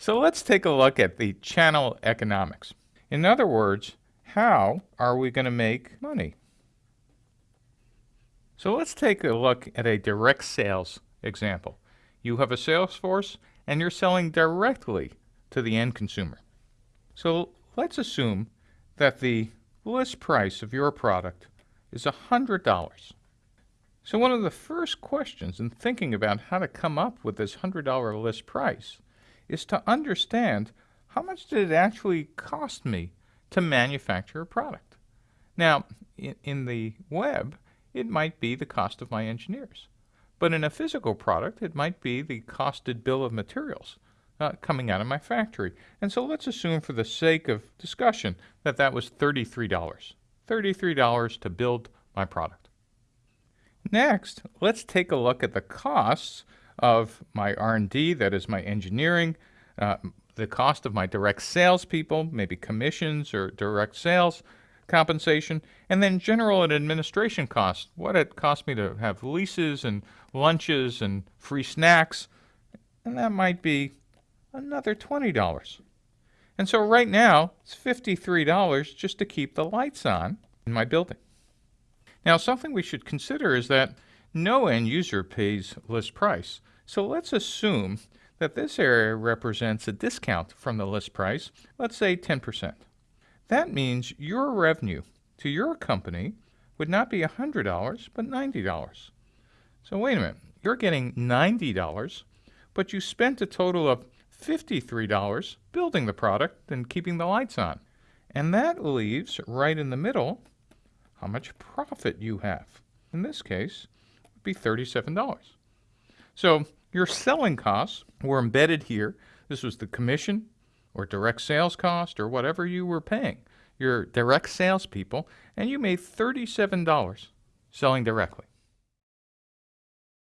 So let's take a look at the channel economics. In other words, how are we going to make money? So let's take a look at a direct sales example. You have a sales force and you're selling directly to the end consumer. So let's assume that the list price of your product is $100. So one of the first questions in thinking about how to come up with this $100 list price is to understand how much did it actually cost me to manufacture a product. Now, in, in the web, it might be the cost of my engineers. But in a physical product, it might be the costed bill of materials uh, coming out of my factory. And so let's assume for the sake of discussion that that was $33. $33 to build my product. Next, let's take a look at the costs of my R&D, that is my engineering, uh, the cost of my direct salespeople, maybe commissions or direct sales compensation, and then general and administration costs, what it cost me to have leases and lunches and free snacks, and that might be another $20. And so right now, it's $53 just to keep the lights on in my building. Now, something we should consider is that no end user pays list price. So let's assume that this area represents a discount from the list price, let's say 10%. That means your revenue to your company would not be $100, but $90. So wait a minute, you're getting $90, but you spent a total of $53 building the product and keeping the lights on. And that leaves right in the middle how much profit you have. In this case, be $37. So your selling costs were embedded here. This was the commission or direct sales cost or whatever you were paying your direct salespeople, and you made $37 selling directly.